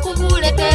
kukulete